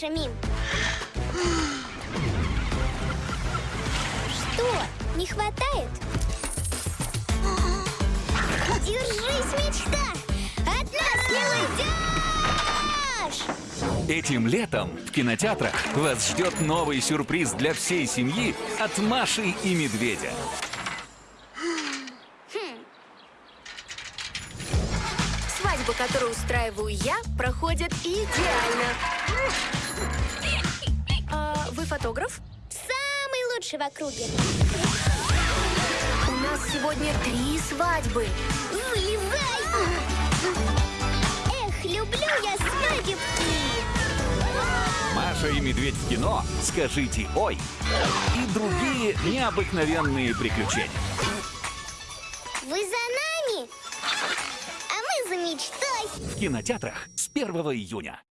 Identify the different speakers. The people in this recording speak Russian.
Speaker 1: дальше, Мим. Что? Не хватает? Держись, мечта! От нас не уйдешь!
Speaker 2: Этим летом в кинотеатрах вас ждет новый сюрприз для всей семьи от Маши и Медведя.
Speaker 3: Свадьба, которую устраиваю я, проходит идеально. Фотограф?
Speaker 1: Самый лучший в округе.
Speaker 3: У нас сегодня три свадьбы.
Speaker 1: Вылезай! Эх, люблю я свадебки!
Speaker 2: Маша и Медведь в кино «Скажите ой» и другие необыкновенные приключения.
Speaker 1: Вы за нами? А мы за мечтой!
Speaker 2: В кинотеатрах с 1 июня.